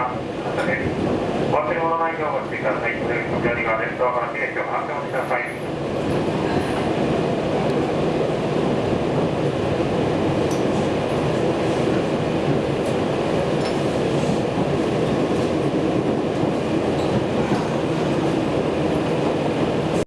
が方です。忘れ物ないようご注意ください。ドアの停止を発表してください。